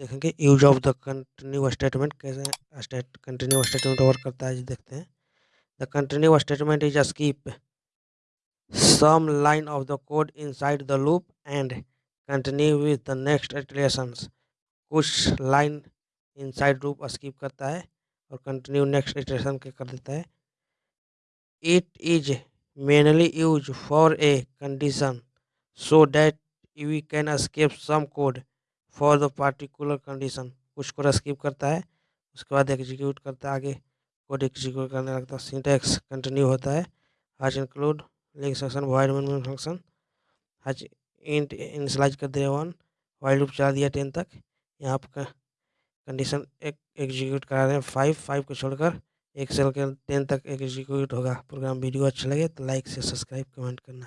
देखेंगे use of the continue statement कैसे continue statement work करता है देखते हैं। The continue statement is skip some line of the code inside the loop and continue with the next iterations कुछ line inside loop skip करता है और continue next iteration के कर देता है। It is mainly use for a condition so that we can skip some code for the particular condition कुछ को स्किप करता है, उसके बाद एग्जीक्यूट करता है आगे कोड एग्जीक्यूट करने लगता है सिंटेक्स कंटिन्यू होता है hash include link section void main function hash int initialise कर दिया वन वाइड लूप चला दिया टेन तक, यहाँ पर कंडीशन एक एग्जीक्यूट करा रहे हैं फाइव फाइव को छोड़कर एक सेल के टेन तक एग्जीक्यूट होगा प्रोग्राम वीडियो अच्छा लगे तो लाइक से सब्सक्राइब कमेंट करना।